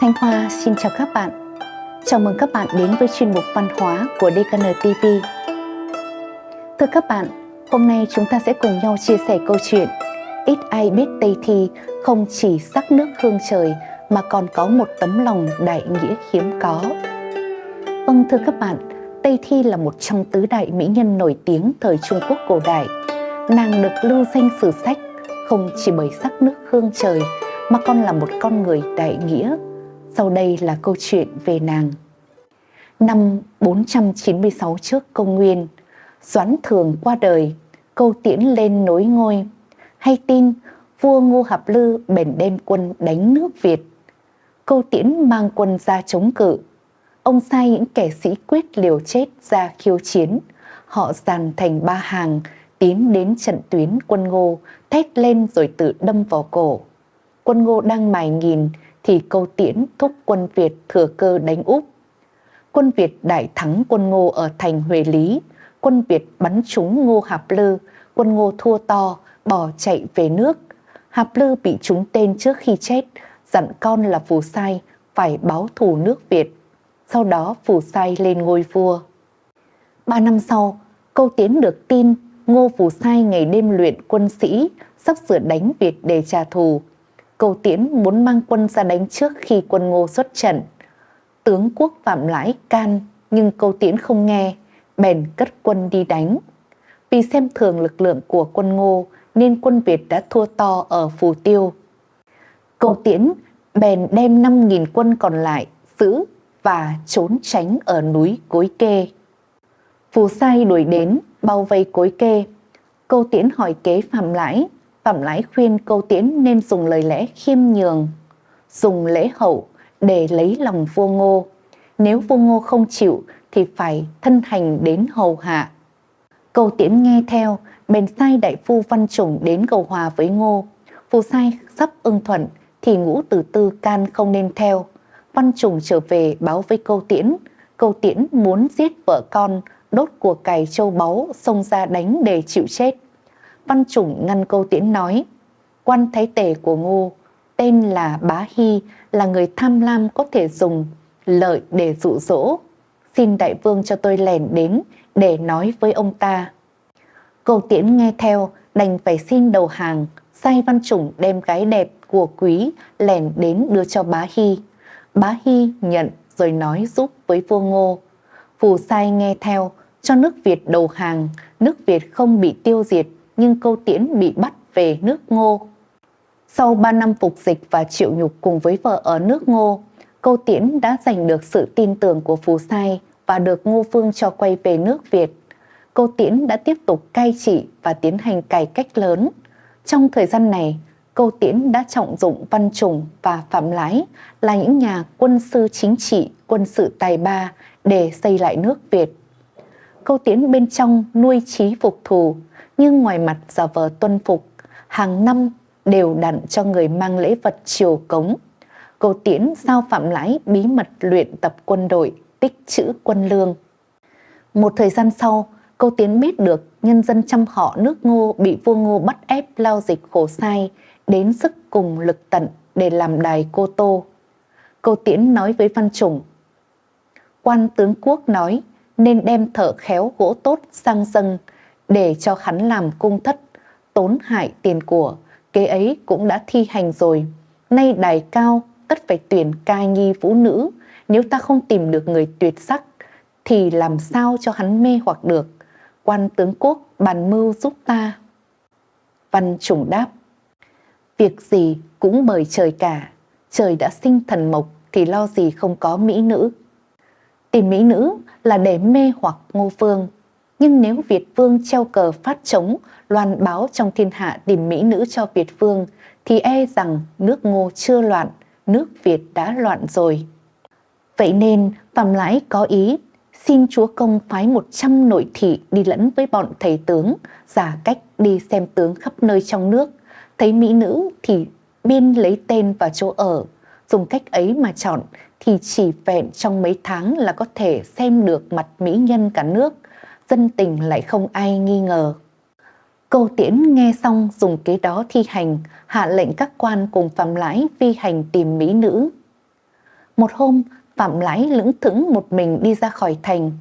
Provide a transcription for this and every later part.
Thanh Hoa xin chào các bạn. Chào mừng các bạn đến với chuyên mục văn hóa của DKN TV. Thưa các bạn, hôm nay chúng ta sẽ cùng nhau chia sẻ câu chuyện Ít ai biết Tây Thi không chỉ sắc nước hương trời mà còn có một tấm lòng đại nghĩa hiếm có. Vâng thưa các bạn, Tây Thi là một trong tứ đại mỹ nhân nổi tiếng thời Trung Quốc cổ đại. Nàng được lưu danh sử sách không chỉ bởi sắc nước hương trời mà còn là một con người đại nghĩa. Sau đây là câu chuyện về nàng. Năm 496 trước công nguyên, Doãn Thường qua đời, câu tiễn lên nối ngôi. Hay tin, vua Ngô Hạp Lư bèn đem quân đánh nước Việt. Câu tiễn mang quân ra chống cự. Ông sai những kẻ sĩ quyết liều chết ra khiêu chiến. Họ dàn thành ba hàng, tiến đến trận tuyến quân Ngô, thét lên rồi tự đâm vào cổ. Quân Ngô đang mài nghìn thì câu tiễn thúc quân Việt thừa cơ đánh úp. Quân Việt đại thắng quân Ngô ở thành Huế Lý, quân Việt bắn trúng Ngô Hạp Lư, quân Ngô thua to, bỏ chạy về nước. Hạp Lư bị trúng tên trước khi chết, dặn con là Phù Sai phải báo thù nước Việt. Sau đó Phù Sai lên ngôi vua. Ba năm sau, câu tiến được tin Ngô Phù Sai ngày đêm luyện quân sĩ, sắp sửa đánh Việt để trả thù. Cầu Tiễn muốn mang quân ra đánh trước khi quân Ngô xuất trận. Tướng quốc Phạm Lãi can, nhưng Câu Tiễn không nghe, bèn cất quân đi đánh. Vì xem thường lực lượng của quân Ngô nên quân Việt đã thua to ở Phù Tiêu. Cầu Tiễn bèn đem 5.000 quân còn lại giữ và trốn tránh ở núi Cối Kê. Phù Sai đuổi đến, bao vây Cối Kê. Câu Tiễn hỏi kế Phạm Lãi, Phạm lái khuyên Câu Tiễn nên dùng lời lẽ khiêm nhường, dùng lễ hậu để lấy lòng vua Ngô. Nếu vua Ngô không chịu thì phải thân hành đến hầu hạ. Câu Tiễn nghe theo, bèn sai đại phu Văn Chủng đến cầu hòa với Ngô. Phù sai sắp ưng thuận thì ngũ tử tư can không nên theo. Văn Chủng trở về báo với câu tiễn. Câu tiễn muốn giết vợ con, đốt của cải châu báu, xông ra đánh để chịu chết. Văn Chủng ngăn câu tiễn nói, quan thái tể của Ngô, tên là Bá Hy, là người tham lam có thể dùng lợi để dụ dỗ. Xin đại vương cho tôi lèn đến để nói với ông ta. Câu tiễn nghe theo, đành phải xin đầu hàng, sai Văn Chủng đem gái đẹp của quý lèn đến đưa cho Bá Hy. Bá Hy nhận rồi nói giúp với vua Ngô. Phù sai nghe theo, cho nước Việt đầu hàng, nước Việt không bị tiêu diệt nhưng câu tiễn bị bắt về nước Ngô. Sau 3 năm phục dịch và chịu nhục cùng với vợ ở nước Ngô, câu tiễn đã giành được sự tin tưởng của Phù Sai và được Ngô Phương cho quay về nước Việt. Câu tiễn đã tiếp tục cai trị và tiến hành cải cách lớn. Trong thời gian này, câu tiễn đã trọng dụng Văn Trùng và Phạm Lái là những nhà quân sư chính trị, quân sự tài ba để xây lại nước Việt. Câu tiễn bên trong nuôi trí phục thù, nhưng ngoài mặt giả vờ tuân phục, hàng năm đều đặn cho người mang lễ vật triều cống. Câu tiễn giao Phạm Lãi bí mật luyện tập quân đội, tích trữ quân lương. Một thời gian sau, câu tiến biết được nhân dân trăm họ nước ngô bị vua ngô bắt ép lao dịch khổ sai, đến sức cùng lực tận để làm đài cô tô. Câu tiễn nói với Văn Chủng, quan tướng quốc nói nên đem thợ khéo gỗ tốt sang dâng để cho hắn làm cung thất, tốn hại tiền của, kế ấy cũng đã thi hành rồi. Nay đài cao, tất phải tuyển cai nhi vũ nữ, nếu ta không tìm được người tuyệt sắc, thì làm sao cho hắn mê hoặc được. Quan tướng quốc bàn mưu giúp ta. Văn trùng đáp, việc gì cũng bởi trời cả, trời đã sinh thần mộc thì lo gì không có mỹ nữ. Tìm mỹ nữ là để mê hoặc ngô phương, nhưng nếu Việt Vương treo cờ phát chống, loan báo trong thiên hạ tìm mỹ nữ cho Việt Vương, thì e rằng nước ngô chưa loạn, nước Việt đã loạn rồi. Vậy nên Phạm Lãi có ý xin chúa công phái 100 nội thị đi lẫn với bọn thầy tướng, giả cách đi xem tướng khắp nơi trong nước. Thấy mỹ nữ thì biên lấy tên và chỗ ở, dùng cách ấy mà chọn thì chỉ vẹn trong mấy tháng là có thể xem được mặt mỹ nhân cả nước, dân tình lại không ai nghi ngờ. Câu tiễn nghe xong dùng kế đó thi hành, hạ lệnh các quan cùng phạm lãi vi hành tìm mỹ nữ. Một hôm, Phạm Lãi lững thững một mình đi ra khỏi thành.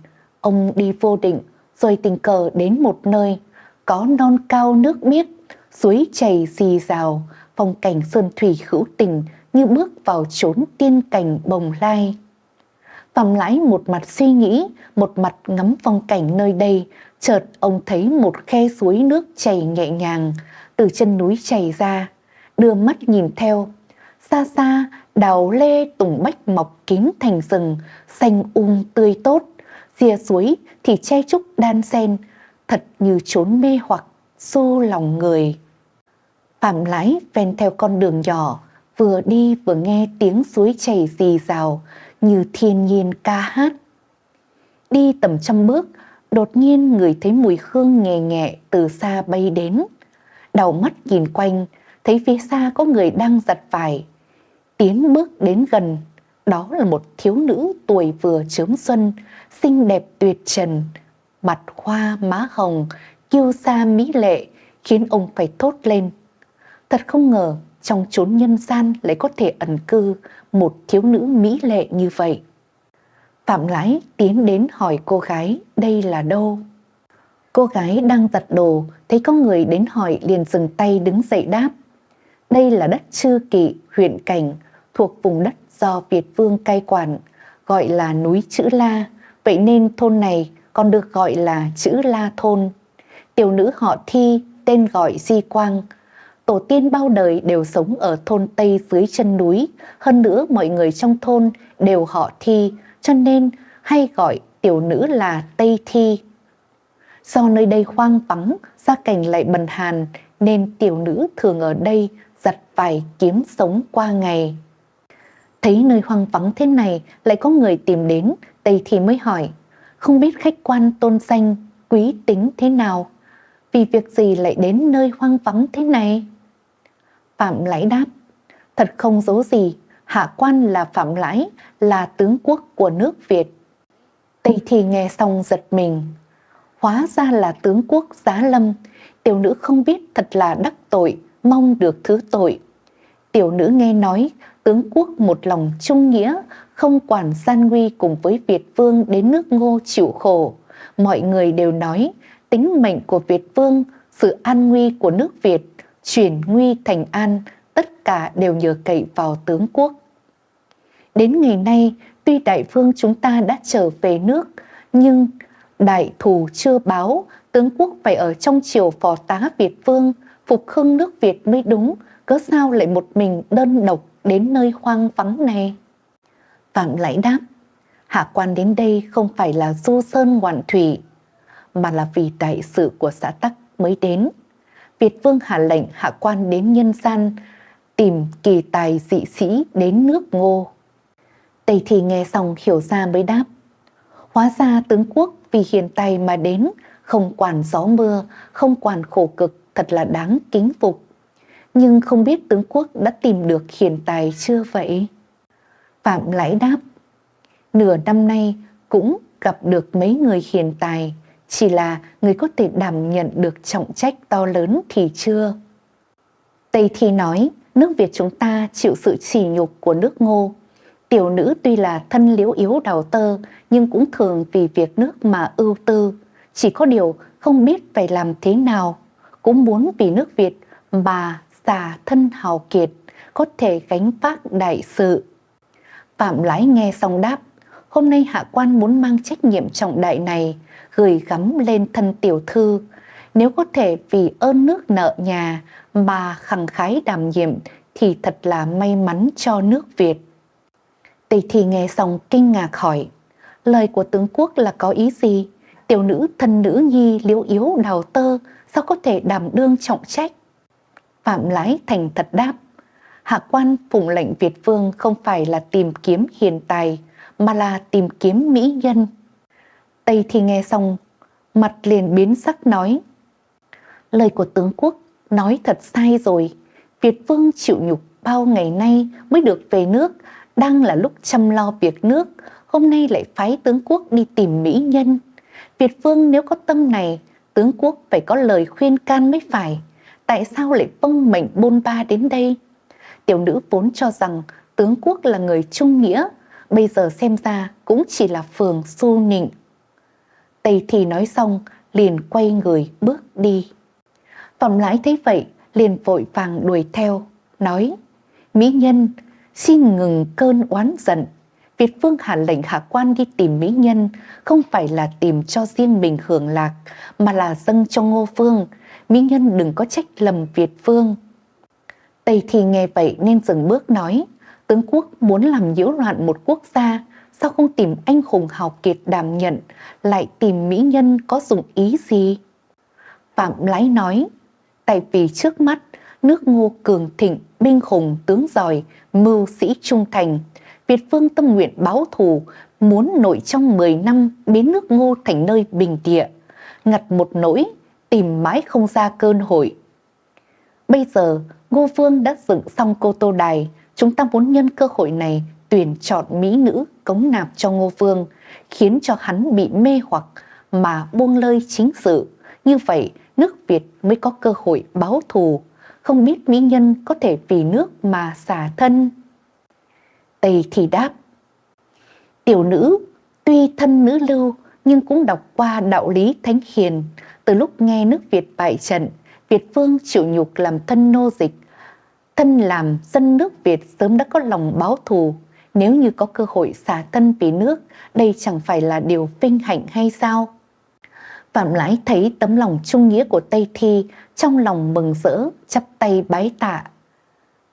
Ông đi vô định, rồi tình cờ đến một nơi, có non cao nước biếc, suối chảy xì rào, phong cảnh sơn thủy hữu tình như bước vào chốn tiên cảnh bồng lai. Phạm Lãi một mặt suy nghĩ, một mặt ngắm phong cảnh nơi đây, chợt ông thấy một khe suối nước chảy nhẹ nhàng, từ chân núi chảy ra, đưa mắt nhìn theo. Xa xa, đào lê tùng bách mọc kín thành rừng, xanh um tươi tốt, rìa suối thì che trúc đan sen, thật như trốn mê hoặc, xô lòng người. Phạm lái ven theo con đường nhỏ, vừa đi vừa nghe tiếng suối chảy rì rào như thiên nhiên ca hát. Đi tầm trăm bước, đột nhiên người thấy mùi hương nhẹ nhẹ từ xa bay đến. Đầu mắt nhìn quanh, thấy phía xa có người đang giặt vải. Tiến bước đến gần, đó là một thiếu nữ tuổi vừa chớm xuân, xinh đẹp tuyệt trần, mặt hoa má hồng, kiêu sa mỹ lệ, khiến ông phải thốt lên. Thật không ngờ trong chốn nhân gian lại có thể ẩn cư một thiếu nữ mỹ lệ như vậy. Phạm lái tiến đến hỏi cô gái đây là đâu. Cô gái đang giặt đồ, thấy có người đến hỏi liền dừng tay đứng dậy đáp. Đây là đất Chư Kỵ, huyện Cảnh, thuộc vùng đất do Việt Vương cai quản, gọi là núi Chữ La, vậy nên thôn này còn được gọi là Chữ La Thôn. Tiểu nữ họ Thi, tên gọi Di Quang, tổ tiên bao đời đều sống ở thôn Tây dưới chân núi, hơn nữa mọi người trong thôn đều họ Thi, cho nên hay gọi tiểu nữ là Tây Thi. Do nơi đây hoang vắng, gia cảnh lại bần hàn, nên tiểu nữ thường ở đây giặt vải kiếm sống qua ngày. Thấy nơi hoang vắng thế này lại có người tìm đến, Tây Thi mới hỏi, không biết khách quan tôn danh, quý tính thế nào, vì việc gì lại đến nơi hoang vắng thế này? Phạm Lãi đáp, thật không giấu gì, hạ quan là Phạm Lãi, là tướng quốc của nước Việt. Tây Thi nghe xong giật mình, hóa ra là tướng quốc giá lâm, tiểu nữ không biết thật là đắc tội, mong được thứ tội. Tiểu nữ nghe nói tướng quốc một lòng trung nghĩa, không quản gian nguy cùng với Việt Vương đến nước ngô chịu khổ. Mọi người đều nói tính mệnh của Việt Vương, sự an nguy của nước Việt, chuyển nguy thành an, tất cả đều nhờ cậy vào tướng quốc. Đến ngày nay, tuy đại vương chúng ta đã trở về nước, nhưng đại thù chưa báo, tướng quốc phải ở trong triều phò tá Việt vương, phục hưng nước Việt mới đúng, cớ sao lại một mình đơn độc đến nơi hoang vắng này? Phạm Lãi đáp, hạ quan đến đây không phải là du sơn ngoạn thủy, mà là vì đại sự của xã Tắc mới đến. Việt Vương hạ lệnh hạ quan đến nhân gian, tìm kỳ tài dị sĩ đến nước ngô. Tây Thì nghe xong hiểu ra mới đáp. Hóa ra tướng quốc vì hiền tài mà đến, không quản gió mưa, không quản khổ cực, thật là đáng kính phục. Nhưng không biết tướng quốc đã tìm được hiền tài chưa vậy? Phạm Lãi đáp, nửa năm nay cũng gặp được mấy người hiền tài, chỉ là người có thể đảm nhận được trọng trách to lớn thì chưa. Tây Thi nói, nước Việt chúng ta chịu sự chỉ nhục của nước ngô. Tiểu nữ tuy là thân liếu yếu đào tơ, nhưng cũng thường vì việc nước mà ưu tư. Chỉ có điều không biết phải làm thế nào, cũng muốn vì nước Việt mà xả thân hào kiệt, có thể gánh vác đại sự. Phạm Lái nghe xong đáp, hôm nay hạ quan muốn mang trách nhiệm trọng đại này, gửi gắm lên thân tiểu thư. Nếu có thể vì ơn nước nợ nhà mà khẳng khái đảm nhiệm thì thật là may mắn cho nước Việt. Tây Thi nghe xong kinh ngạc hỏi, lời của tướng quốc là có ý gì? Tiểu nữ thân nữ nhi liễu yếu đào tơ sao có thể đảm đương trọng trách? Phạm Lái thành thật đáp, hạ quan phụng lệnh Việt Vương không phải là tìm kiếm hiền tài, mà là tìm kiếm mỹ nhân. Tây thì nghe xong, mặt liền biến sắc nói. Lời của tướng quốc nói thật sai rồi. Việt Vương chịu nhục bao ngày nay mới được về nước, đang là lúc chăm lo việc nước, hôm nay lại phái tướng quốc đi tìm mỹ nhân. Việt Vương nếu có tâm này, tướng quốc phải có lời khuyên can mới phải. Tại sao lại vâng mệnh bôn ba đến đây? Tiểu nữ vốn cho rằng tướng quốc là người trung nghĩa, bây giờ xem ra cũng chỉ là phường su nịnh. Tây thì nói xong, liền quay người bước đi. Phạm lãi thấy vậy, liền vội vàng đuổi theo, nói, Mỹ nhân, xin ngừng cơn oán giận. Việt Vương hạ lệnh hạ quan đi tìm Mỹ nhân, không phải là tìm cho riêng mình hưởng lạc, mà là dâng cho Ngô Vương. Mỹ nhân đừng có trách lầm Việt Vương. Tây thì nghe vậy nên dừng bước nói, tướng quốc muốn làm nhiễu loạn một quốc gia, sao không tìm anh hùng hào kiệt đảm nhận, lại tìm mỹ nhân có dụng ý gì? Phạm Lãi nói, tại vì trước mắt, nước ngô cường thịnh, binh hùng, tướng giỏi, mưu sĩ trung thành, Việt Vương tâm nguyện báo thù, muốn nội trong 10 năm biến nước ngô thành nơi bình địa, ngặt một nỗi, tìm mãi không ra cơn hội. Bây giờ, Ngô Vương đã dựng xong cô tô đài, chúng ta muốn nhân cơ hội này tuyển chọn mỹ nữ cống nạp cho Ngô Vương, khiến cho hắn bị mê hoặc mà buông lơi chính sự. Như vậy, nước Việt mới có cơ hội báo thù, không biết mỹ nhân có thể vì nước mà xả thân. Tây thì đáp, tiểu nữ tuy thân nữ lưu nhưng cũng đọc qua đạo lý thánh hiền, từ lúc nghe nước Việt bại trận, Việt Vương chịu nhục làm thân nô dịch, thân làm dân nước Việt sớm đã có lòng báo thù. Nếu như có cơ hội xả thân vì nước, đây chẳng phải là điều vinh hạnh hay sao? Phạm Lãi thấy tấm lòng trung nghĩa của Tây Thi, trong lòng mừng rỡ, chắp tay bái tạ.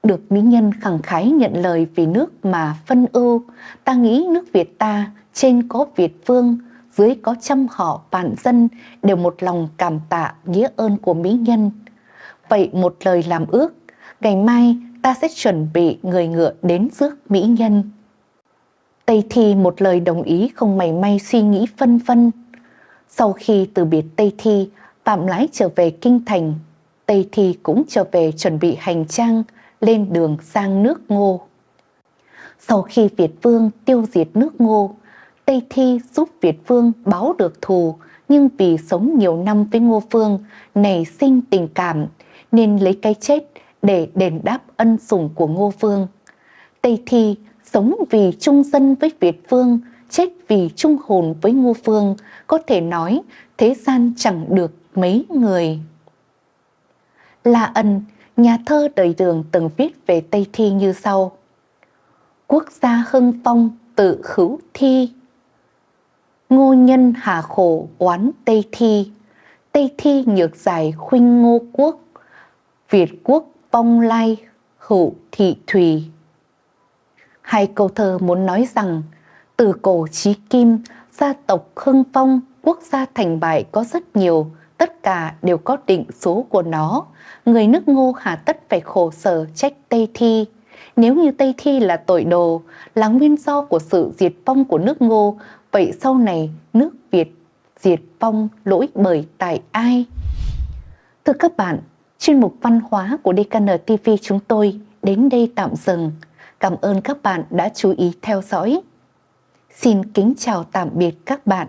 Được mỹ nhân khẳng khái nhận lời vì nước mà phân ưu, ta nghĩ nước Việt ta trên có Việt Vương, dưới có trăm họ vạn dân đều một lòng cảm tạ nghĩa ơn của mỹ nhân. Vậy một lời làm ước, ngày mai ta sẽ chuẩn bị người ngựa đến rước mỹ nhân. Tây Thi một lời đồng ý không mảy may suy nghĩ phân vân. Sau khi từ biệt Tây Thi, Phạm Lãi trở về Kinh Thành, Tây Thi cũng trở về chuẩn bị hành trang lên đường sang nước Ngô. Sau khi Việt Vương tiêu diệt nước Ngô, Tây Thi giúp Việt Vương báo được thù, nhưng vì sống nhiều năm với Ngô Phương, nảy sinh tình cảm, nên lấy cái chết để đền đáp ân sủng của Ngô Phương. Tây Thi sống vì trung dân với Việt Vương, chết vì trung hồn với Ngô Phương, có thể nói thế gian chẳng được mấy người. La Ân, nhà thơ đời đường từng viết về Tây Thi như sau. Quốc gia hưng phong tự khứu thi, Ngô nhân hà khổ oán Tây Thi, Tây Thi nhược giải khuynh ngô quốc, Việt quốc bông lai hữu thị thùy. Hai câu thơ muốn nói rằng, từ cổ chí kim, gia tộc hưng phong, quốc gia thành bại có rất nhiều, tất cả đều có định số của nó. Người nước ngô hà tất phải khổ sở trách Tây Thi. Nếu như Tây Thi là tội đồ, là nguyên do của sự diệt vong của nước ngô, Vậy sau này nước Việt diệt vong lỗi bởi tại ai? Thưa các bạn, chuyên mục văn hóa của DKN TV chúng tôi đến đây tạm dừng. Cảm ơn các bạn đã chú ý theo dõi. Xin kính chào tạm biệt các bạn.